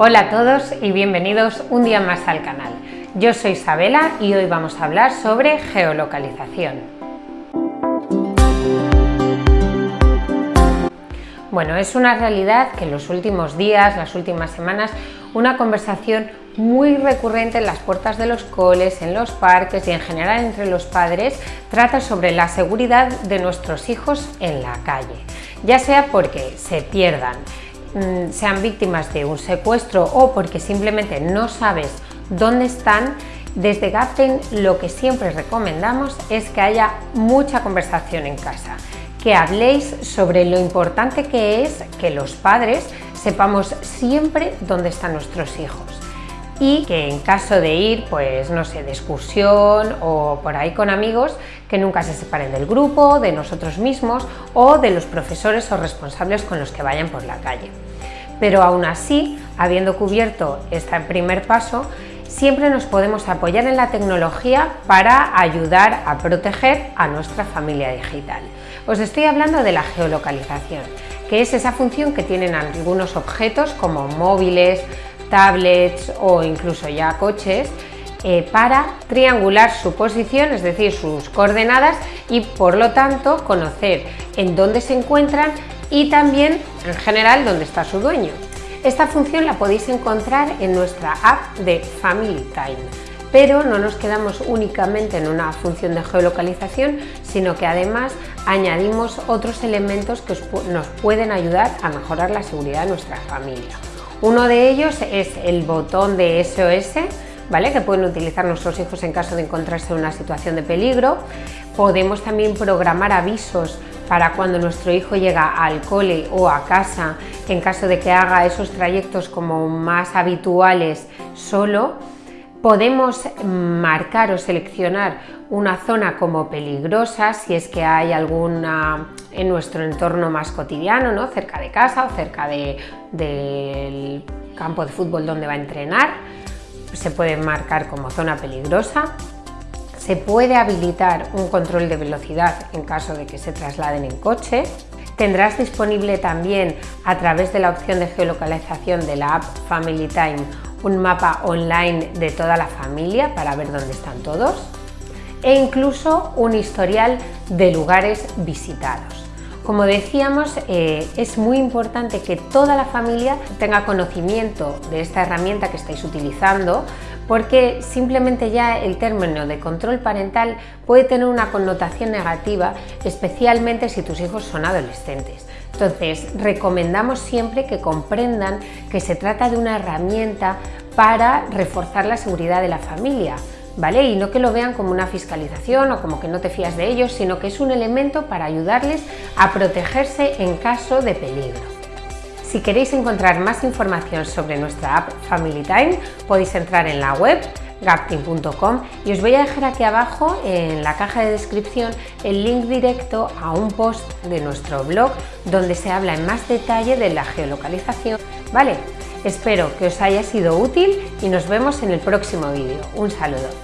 Hola a todos y bienvenidos un día más al canal. Yo soy Isabela y hoy vamos a hablar sobre geolocalización. Bueno, es una realidad que en los últimos días, las últimas semanas, una conversación muy recurrente en las puertas de los coles, en los parques y en general entre los padres trata sobre la seguridad de nuestros hijos en la calle, ya sea porque se pierdan, sean víctimas de un secuestro o porque simplemente no sabes dónde están, desde Gapten lo que siempre recomendamos es que haya mucha conversación en casa, que habléis sobre lo importante que es que los padres sepamos siempre dónde están nuestros hijos y que en caso de ir, pues no sé, de excursión o por ahí con amigos, que nunca se separen del grupo, de nosotros mismos o de los profesores o responsables con los que vayan por la calle. Pero aún así, habiendo cubierto este primer paso, siempre nos podemos apoyar en la tecnología para ayudar a proteger a nuestra familia digital. Os estoy hablando de la geolocalización, que es esa función que tienen algunos objetos como móviles, tablets o incluso ya coches, eh, para triangular su posición, es decir, sus coordenadas y por lo tanto conocer en dónde se encuentran y también en general dónde está su dueño. Esta función la podéis encontrar en nuestra app de Family Time, pero no nos quedamos únicamente en una función de geolocalización, sino que además añadimos otros elementos que nos pueden ayudar a mejorar la seguridad de nuestra familia. Uno de ellos es el botón de SOS, ¿vale? que pueden utilizar nuestros hijos en caso de encontrarse en una situación de peligro. Podemos también programar avisos para cuando nuestro hijo llega al cole o a casa, en caso de que haga esos trayectos como más habituales solo, Podemos marcar o seleccionar una zona como peligrosa si es que hay alguna en nuestro entorno más cotidiano, ¿no? cerca de casa o cerca del campo de fútbol donde va a entrenar. Se puede marcar como zona peligrosa. Se puede habilitar un control de velocidad en caso de que se trasladen en coche. Tendrás disponible también a través de la opción de geolocalización de la app Family Time un mapa online de toda la familia para ver dónde están todos e incluso un historial de lugares visitados. Como decíamos, eh, es muy importante que toda la familia tenga conocimiento de esta herramienta que estáis utilizando porque simplemente ya el término de control parental puede tener una connotación negativa, especialmente si tus hijos son adolescentes. Entonces, recomendamos siempre que comprendan que se trata de una herramienta para reforzar la seguridad de la familia, ¿vale? Y no que lo vean como una fiscalización o como que no te fías de ellos, sino que es un elemento para ayudarles a protegerse en caso de peligro. Si queréis encontrar más información sobre nuestra app Family Time, podéis entrar en la web gapting.com y os voy a dejar aquí abajo en la caja de descripción el link directo a un post de nuestro blog donde se habla en más detalle de la geolocalización. Vale, espero que os haya sido útil y nos vemos en el próximo vídeo. Un saludo.